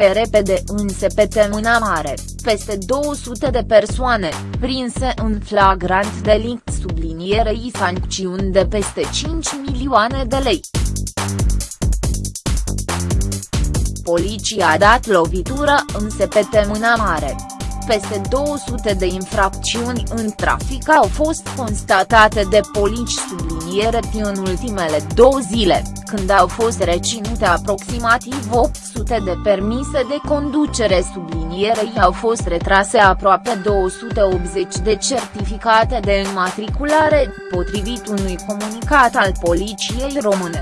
Pe repede înse pe Temâna Mare, peste 200 de persoane, prinse în flagrant delict sublinierei sancțiuni de peste 5 milioane de lei. Poliția a dat lovitură înse pe Temâna Mare peste 200 de infracțiuni în trafic au fost constatate de polici subliniere în ultimele două zile, când au fost reținute aproximativ 800 de permise de conducere sublinierei au fost retrase aproape 280 de certificate de înmatriculare, potrivit unui comunicat al Poliției Române.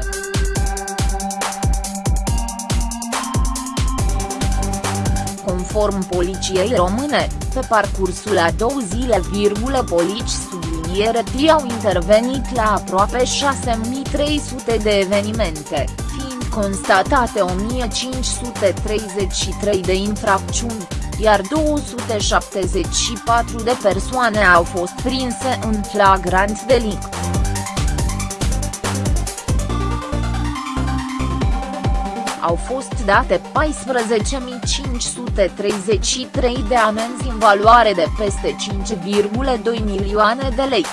Conform Poliției Române, pe parcursul a două zile, polici subliniere T au intervenit la aproape 6300 de evenimente, fiind constatate 1533 de infracțiuni, iar 274 de persoane au fost prinse în flagrant delict. Au fost date 14.533 de amenzi în valoare de peste 5,2 milioane de lei.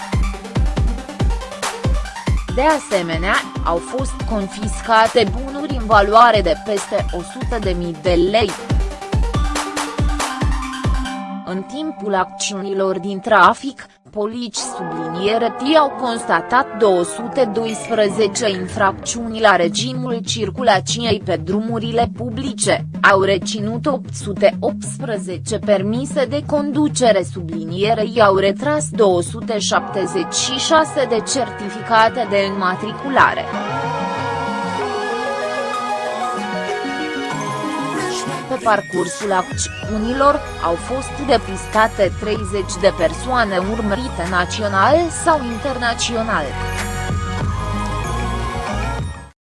De asemenea, au fost confiscate bunuri în valoare de peste 100.000 de lei. În timpul acțiunilor din trafic, polici subliniere T au constatat 212 infracțiuni la regimul circulației pe drumurile publice, au reținut 818 permise de conducere sublinierei au retras 276 de certificate de înmatriculare. Pe parcursul acțiunilor, au fost depistate 30 de persoane urmărite național sau internațional.